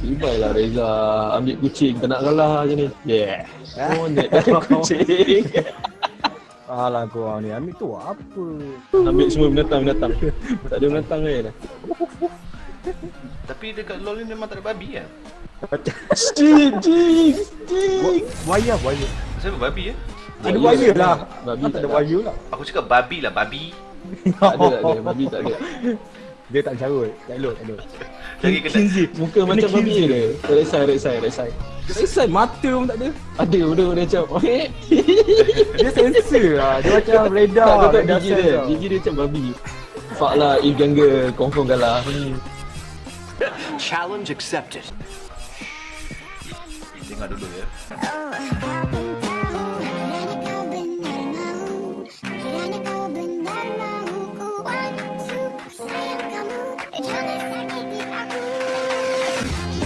Ibai lah Reza ambil kucing tak nak kalah je ni. Yeah. Oh, net dalam kucing. Alah kau ni, ambil tu apa? ambil semua binatang-binatang. Tak ada binatang lain dah. Tapi dekat LoL ni memang tak ada babi kan? Jing, jing, jing. Buaya, buaya. Siapa babi ya? Ada buaya lah. Babi Ah, tak tak ada ada. buaya lah. Aku cakap babi lah, babi. Tak ada, tak ada. Babi tak ada. Dia tak carut. Tak elok, tak elok. Lagi kena Muka macam babi dia. Resai, resai, resai. Resai mata pun tak ada. Ada benda dia macam. Dia sensor lah. Dia macam radar. Tak tak gigi dia. Gigi dia macam babi. Fuck lah, if jungle confirm kalah. Challenge accepted. dengar dulu ya.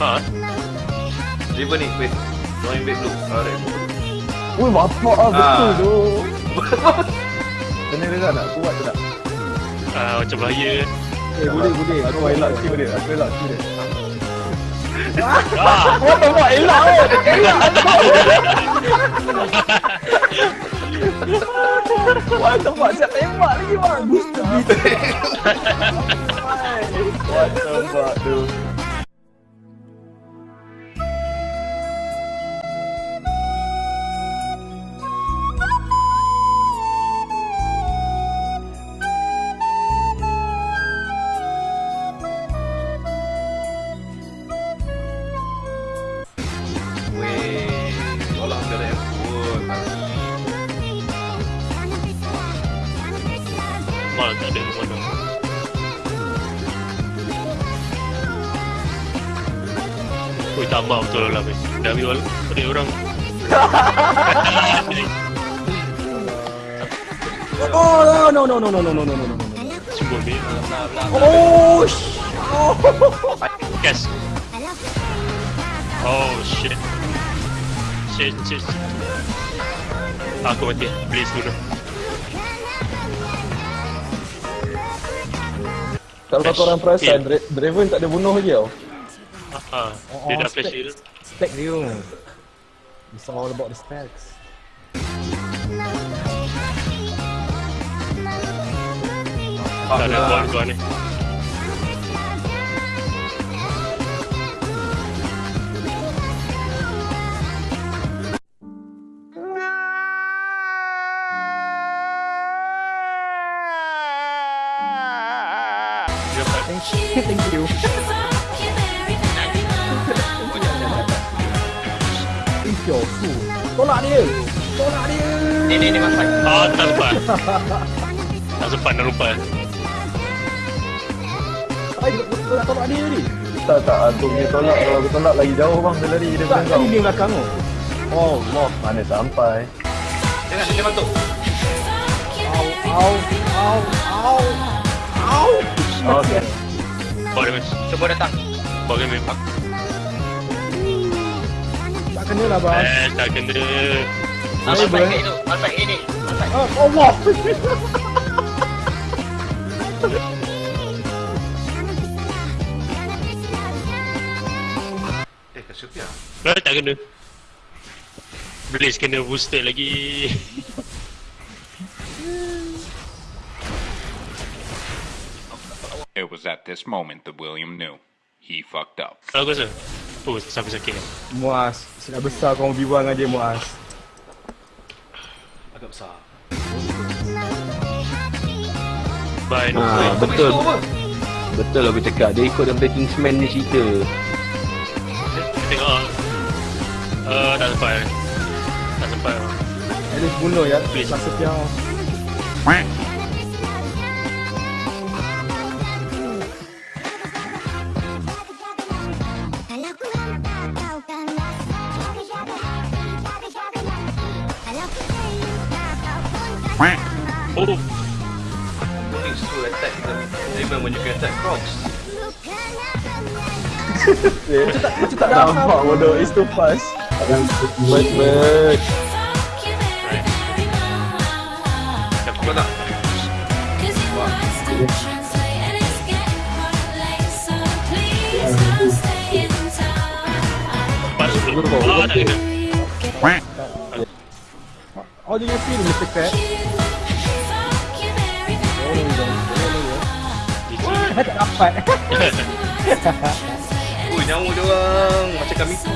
Ha? River ni, wait. Join back dulu. Alright. Ui, bapak lah betul Ah. tu. Kena Reza nak kuat tu tak? Ah, macam bahaya. Eh, boleh, boleh. Aku elak Q dia. Aku elak dia. Ah, Oh, bapak elak oh. Elak Wah, tempat siap tembak lagi bang. Booster Wah, tempat tu. Mal tak ada mana. Ui, tambah betul lah, weh. Dah ambil pada orang. Oh, no, no, no, no, no, no, no, no, no, no. Cuba ambil. Oh, sh- Gas. Oh, shit. Shit, shit, shit. Aku mati. Please dulu. Kalau korang perasan, Dra- Draven tak ada bunuh lagi tau. Ah, dia dah flash shield. Stack dia. It's all about the stacks. Tak ada ball gua ni. Thank you. Thank you. Tolak dia. Tolak dia. Ni ni ni mas fight. Ah, tak sempat. tak sempat nak lupa. Ay, tolak dia ni. Tak tak aku punya tolak kalau aku tolak lagi jauh bang dia lari dia Tak, kau. tadi dia belakang tu. Oh, Allah. Mana sampai. Jangan dia bantu. Au, au, au, au. Au. Okey. Boleh mis. Cuba datang. Bagi mis pak. Tak kena lah bos. Eh, tak kena. Ah, Masuk baik itu. Masuk ini. Masuk. Oh, oh wah. Eh, tak kena. Beli skin booster lagi. It was at this moment that William knew. He fucked up. Kalau aku rasa. Oh, sampai sakit. Muas. Sudah besar kau berbual dengan dia, Muas. Agak besar. Bye. Ha, betul. Betul aku cakap. Dia ikut daripada Kingsman ni cerita. Tengok ah. Uh, tak sempat. Tak sempat. At least bunuh ya. Please. Masa tiang. Oh, Things to attack them. Even when you can attack crocs. Macam tak Nampak bodoh is too fast. But, but. Kau tak? Ah, dah do you feel, Mr. Crab? GG. Tak dapat. Ui, nyawa dia orang macam kami tu.